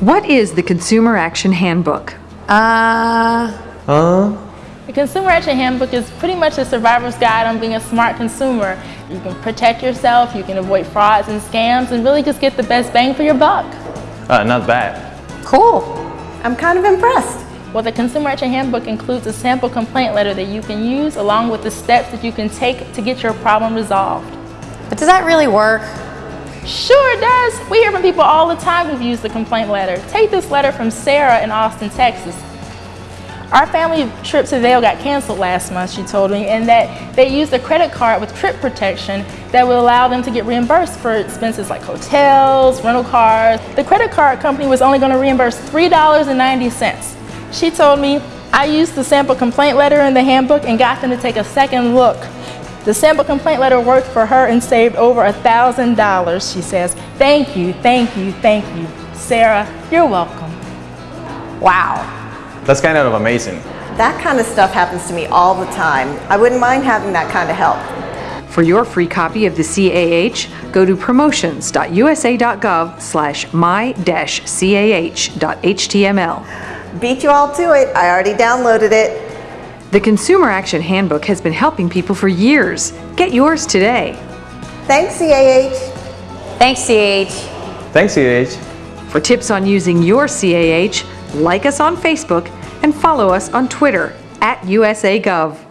What is the Consumer Action Handbook? Uh, Huh? The Consumer Action Handbook is pretty much a survivor's guide on being a smart consumer. You can protect yourself, you can avoid frauds and scams, and really just get the best bang for your buck. Uh, not bad. cool. I'm kind of impressed. Well, the Consumer Action Handbook includes a sample complaint letter that you can use along with the steps that you can take to get your problem resolved. But does that really work? Sure does. We hear from people all the time who've used the complaint letter. Take this letter from Sarah in Austin, Texas. Our family trip to Vail got canceled last month, she told me, and that they used a credit card with trip protection that would allow them to get reimbursed for expenses like hotels, rental cars. The credit card company was only going to reimburse $3.90. She told me, I used the sample complaint letter in the handbook and got them to take a second look. The sample complaint letter worked for her and saved over a $1,000, she says. Thank you, thank you, thank you. Sarah, you're welcome. Wow. That's kind of amazing. That kind of stuff happens to me all the time. I wouldn't mind having that kind of help. For your free copy of the CAH, go to promotions.usa.gov slash my-cah.html. Beat you all to it. I already downloaded it. The Consumer Action Handbook has been helping people for years. Get yours today. Thanks, CAH. Thanks, CH. Thanks, CAH. For tips on using your CAH, like us on Facebook and follow us on Twitter at USAGov.